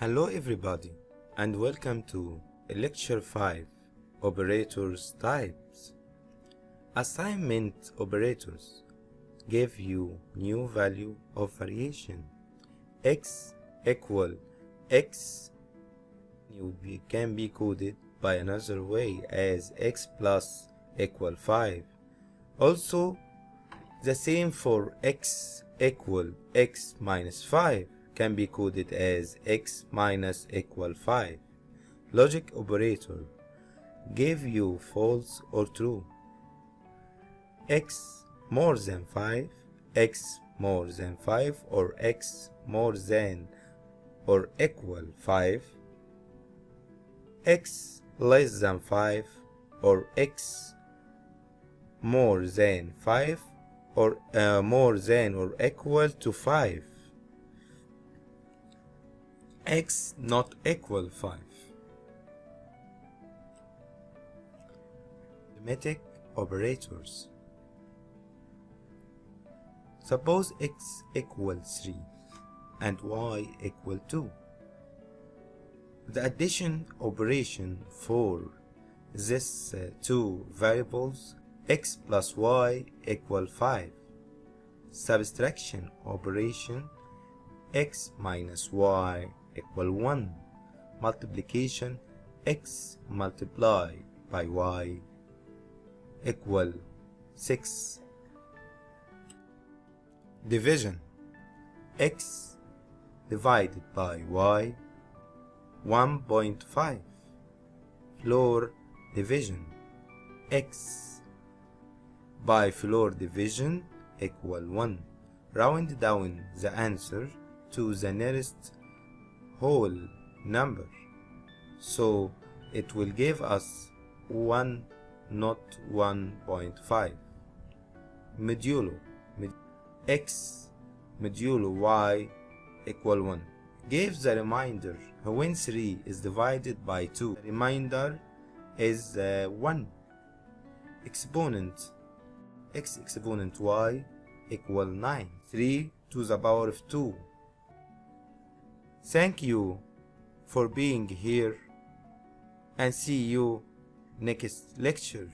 Hello everybody and welcome to lecture 5 operators types. Assignment operators give you new value of variation. X equal x can be coded by another way as x plus equal 5 also the same for x equal x minus 5 can be coded as x minus equal 5. Logic operator give you false or true. x more than 5, x more than 5 or x more than or equal 5, x less than 5 or x more than 5 or uh, more than or equal to 5 x not equal 5 arithmetic operators. Suppose x equals 3 and y equal 2 the addition operation for these uh, two variables x plus y equal 5 subtraction operation x minus y equal 1 multiplication x multiplied by y equal 6 division x divided by y 1.5 floor division x by floor division equal 1 round down the answer to the nearest whole number. So it will give us 1 not 1.5 modulo x modulo y equal 1 give the reminder when 3 is divided by 2 the remainder is uh, 1 exponent. X exponent y equal 9 3 to the power of 2 Thank you for being here and see you next lecture.